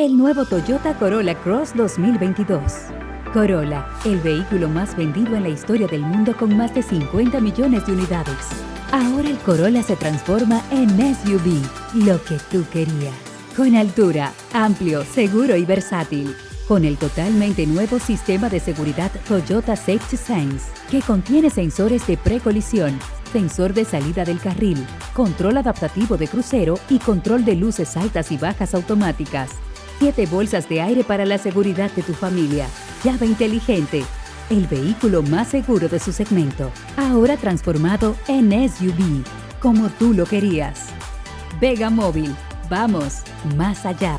el nuevo Toyota Corolla Cross 2022. Corolla, el vehículo más vendido en la historia del mundo con más de 50 millones de unidades. Ahora el Corolla se transforma en SUV, lo que tú querías. Con altura, amplio, seguro y versátil. Con el totalmente nuevo sistema de seguridad Toyota Safety Sense, que contiene sensores de precolisión, sensor de salida del carril, control adaptativo de crucero y control de luces altas y bajas automáticas. Siete bolsas de aire para la seguridad de tu familia. Llave inteligente. El vehículo más seguro de su segmento. Ahora transformado en SUV, como tú lo querías. Vega Móvil. Vamos más allá.